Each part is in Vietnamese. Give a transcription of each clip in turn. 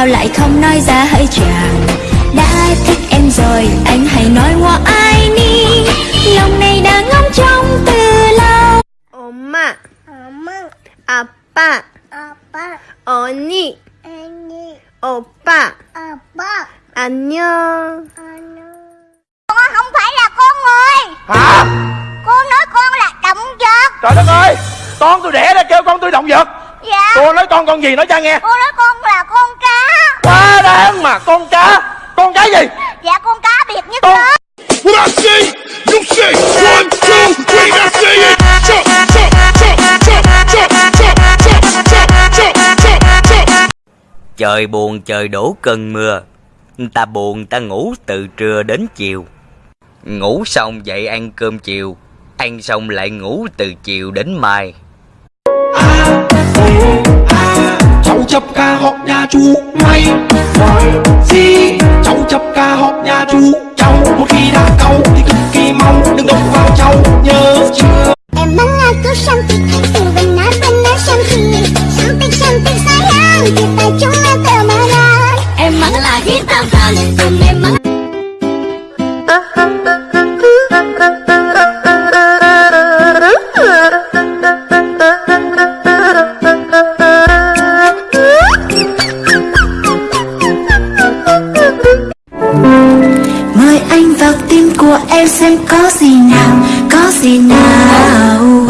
sao lại không nói ra hỡi chàng? Đã thích em rồi anh hãy nói qua ai đi Lòng này đã ngóng trông từ lâu. Oma Oma Appa. Appa. Oni Oni Oppa. Oppa 안녕 Con không phải là con người. Hả? Cô nói con là động vật. Trời đất ơi. Con tôi đẻ ra kêu con tôi động vật. Dạ. Cô nói con con gì nói cho nghe. Cô nói con là con Quá đáng mà con cá Con cá gì Dạ con cá biệt nhất Con lớn. What I say, you say. One, two, three, I say it. Jump, jump, jump, jump, jump, jump, jump, jump, jump, jump, jump. Trời buồn trời đổ cơn mưa Ta buồn ta ngủ từ trưa đến chiều Ngủ xong dậy ăn cơm chiều Ăn xong lại ngủ từ chiều đến mai chập ca học nhà chú ngay Hỏi cháu chập ca học nhà chú cháu Một khi đã câu thì cực kỳ mong đừng động vào cháu nhớ chưa? Em mong là cứ sang thì khách từ bên nát bên nát sang thì Sang tích sang tích sai hàng thì chúng là tờ mà ra. Em mong là khi tao càng từng em mong em xem có gì nào, có gì nào.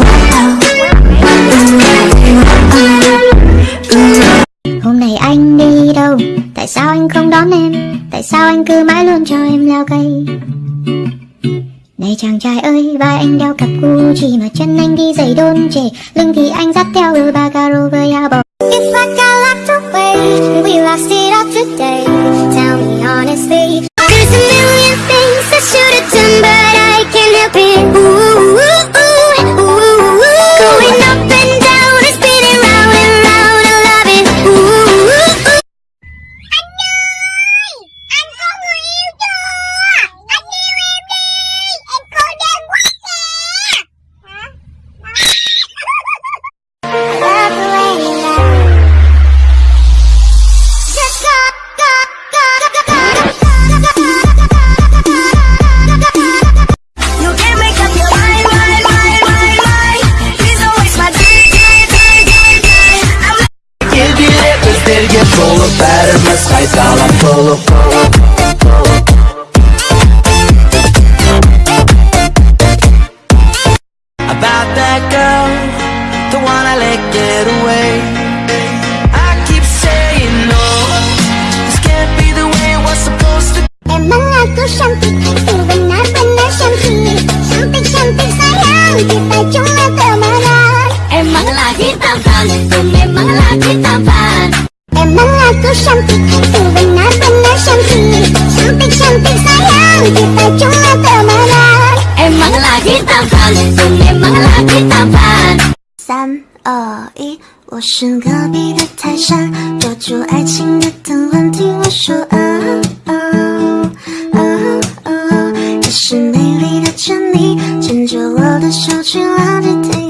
Hôm nay anh đi đâu, tại sao anh không đón em? Tại sao anh cứ mãi luôn cho em leo cây? Này chàng trai ơi, vai anh đeo cặp Gucci Mà chân anh đi giày đôn trề Lưng thì anh dắt theo đôi Bagaro với áo bò. happy get away. I keep saying no. This can't be the way it was supposed to Em mengaku cantik Ku benar-benar cantik Cantik-cantik sayang Kita cuma temenan Emang lagi tampan Ku memang lagi tampan Em mengaku cantik Ku benar-benar cantik Cantik-cantik sayang Kita cuma temenan Emang lagi tampan 三二一，我是隔壁的泰山，抓住爱情的藤蔓，听我说啊啊啊啊！你是美丽的珍妮，牵着我的手去浪迹天